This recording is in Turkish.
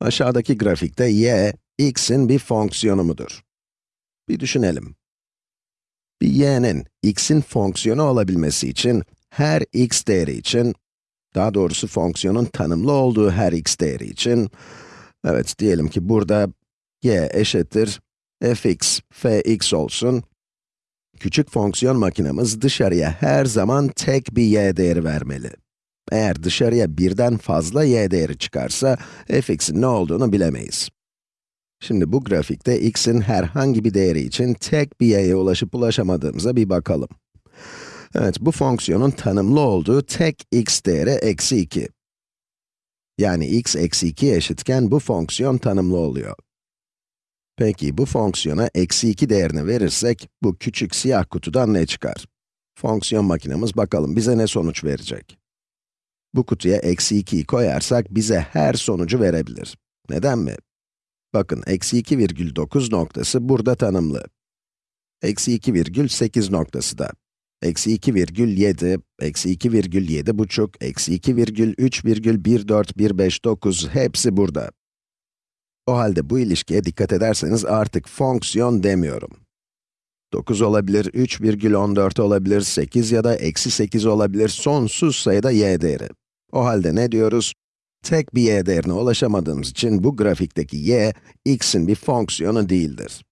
Aşağıdaki grafikte y, x'in bir fonksiyonu mudur? Bir düşünelim. Bir y'nin x'in fonksiyonu olabilmesi için, her x değeri için, daha doğrusu fonksiyonun tanımlı olduğu her x değeri için, evet diyelim ki burada y eşittir fx, fx olsun. Küçük fonksiyon makinemiz dışarıya her zaman tek bir y değeri vermeli. Eğer dışarıya birden fazla y değeri çıkarsa, fx'in ne olduğunu bilemeyiz. Şimdi bu grafikte x'in herhangi bir değeri için tek bir y'ye ulaşıp ulaşamadığımıza bir bakalım. Evet, bu fonksiyonun tanımlı olduğu tek x değeri eksi 2. Yani x eksi 2 eşitken bu fonksiyon tanımlı oluyor. Peki, bu fonksiyona eksi 2 değerini verirsek, bu küçük siyah kutudan ne çıkar? Fonksiyon makinemiz bakalım bize ne sonuç verecek? Bu kutuya eksi 2'yi koyarsak bize her sonucu verebilir. Neden mi? Bakın, eksi 2,9 noktası burada tanımlı. Eksi 2,8 noktası da. Eksi 2,7, eksi 2,7 buçuk, eksi 2,3,14,159 hepsi burada. O halde bu ilişkiye dikkat ederseniz artık fonksiyon demiyorum. 9 olabilir, 3,14 olabilir, 8 ya da eksi 8 olabilir, sonsuz sayıda y değeri. O halde ne diyoruz? Tek bir y değerine ulaşamadığımız için bu grafikteki y, x'in bir fonksiyonu değildir.